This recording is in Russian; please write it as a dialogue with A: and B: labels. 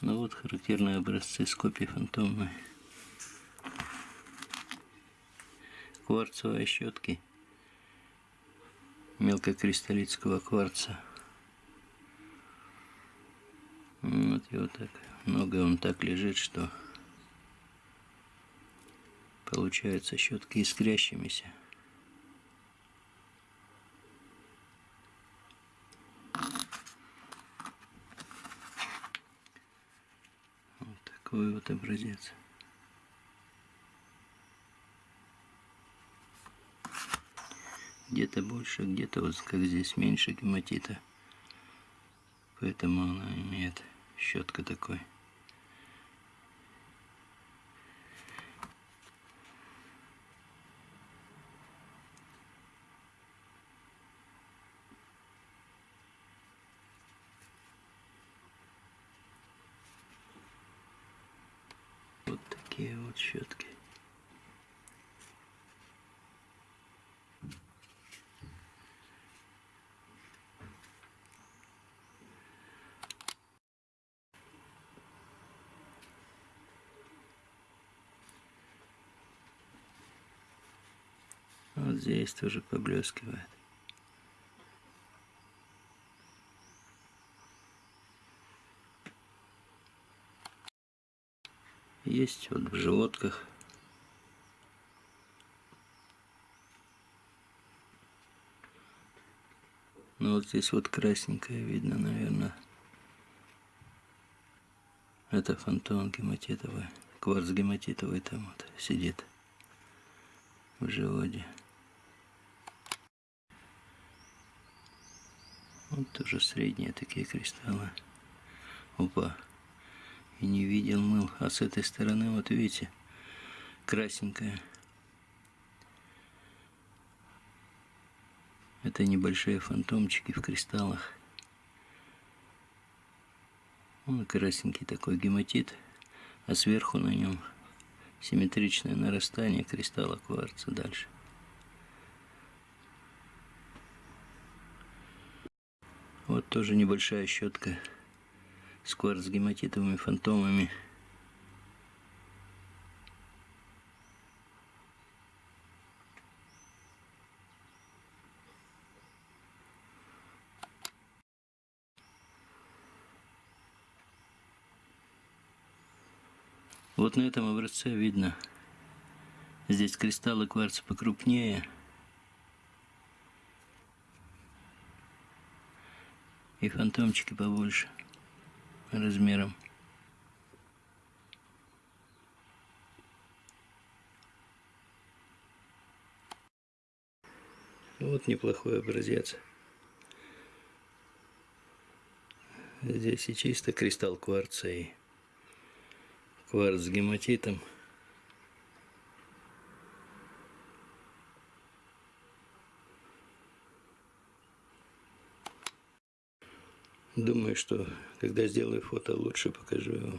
A: Ну вот характерные образцы скопий фантомной. Кварцевые щетки мелкокристаллического кварца. Вот его так много он так лежит, что получаются щетки искрящимися. Вот такой вот образец. Где-то больше, где-то вот как здесь меньше гематита. Поэтому она имеет щетка такой. Вот такие вот щетки. Вот здесь тоже поблескивает. Есть вот в животках. Ну вот здесь вот красненькое видно, наверное. Это фантом гематитовый. Кварц гематитовый там вот сидит в животе. Вот тоже средние такие кристаллы. Опа. И не видел мыл. А с этой стороны, вот видите, красненькая. Это небольшие фантомчики в кристаллах. Он красненький такой гематит, а сверху на нем симметричное нарастание кристалла кварца дальше. Вот тоже небольшая щетка с кварц-гематитовыми фантомами. Вот на этом образце видно, здесь кристаллы кварца покрупнее, и фантомчики побольше размером. Вот неплохой образец. Здесь и чисто кристалл кварца и кварц с гематитом. Думаю, что когда сделаю фото, лучше покажу его.